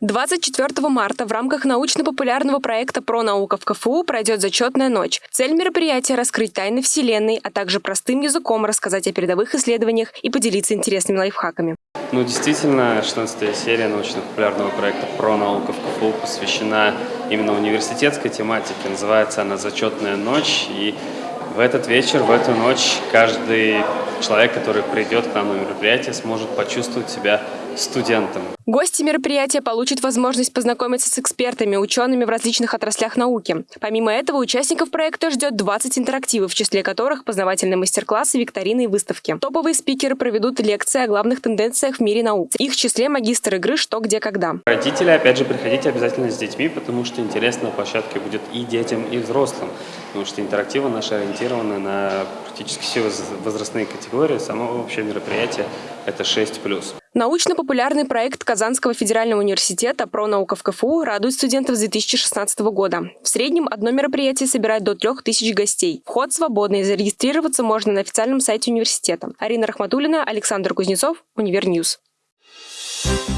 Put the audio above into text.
24 марта в рамках научно-популярного проекта «Про наука» в КФУ пройдет зачетная ночь. Цель мероприятия – раскрыть тайны Вселенной, а также простым языком рассказать о передовых исследованиях и поделиться интересными лайфхаками. Ну, действительно, 16 серия научно-популярного проекта «Про наука» в КФУ посвящена именно университетской тематике. Называется она «Зачетная ночь». И в этот вечер, в эту ночь каждый человек, который придет к нам на мероприятие, сможет почувствовать себя студентом. Гости мероприятия получат возможность познакомиться с экспертами, учеными в различных отраслях науки. Помимо этого, участников проекта ждет 20 интерактивов, в числе которых познавательные мастер-классы, викторины и выставки. Топовые спикеры проведут лекции о главных тенденциях в мире наук. их числе магистр игры «Что, где, когда». Родители, опять же, приходите обязательно с детьми, потому что интересно на площадке будет и детям, и взрослым. Потому что интерактивы наши ориентированы на практически все возрастные категории. Само вообще мероприятие – это 6+. Научно-популярный проект Казанского федерального университета «Про наука в КФУ» радует студентов с 2016 года. В среднем одно мероприятие собирает до 3000 гостей. Вход свободный, зарегистрироваться можно на официальном сайте университета. Арина Рахматуллина, Александр Кузнецов, Univer News. Thank